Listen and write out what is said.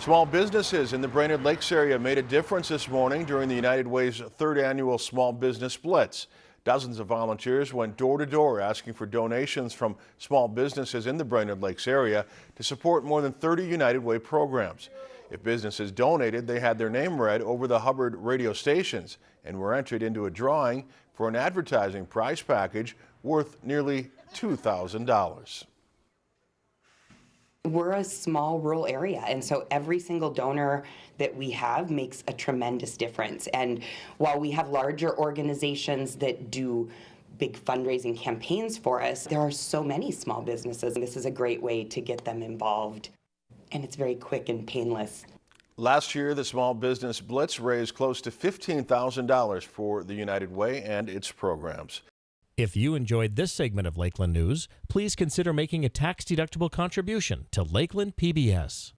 Small businesses in the Brainerd Lakes area made a difference this morning during the United Way's third annual Small Business Blitz. Dozens of volunteers went door to door asking for donations from small businesses in the Brainerd Lakes area to support more than 30 United Way programs. If businesses donated, they had their name read over the Hubbard radio stations and were entered into a drawing for an advertising prize package worth nearly $2,000 we're a small rural area and so every single donor that we have makes a tremendous difference. And while we have larger organizations that do big fundraising campaigns for us there are so many small businesses and this is a great way to get them involved. And it's very quick and painless. Last year, the Small Business Blitz raised close to $15,000 for the United Way and its programs. If you enjoyed this segment of Lakeland News, please consider making a tax-deductible contribution to Lakeland PBS.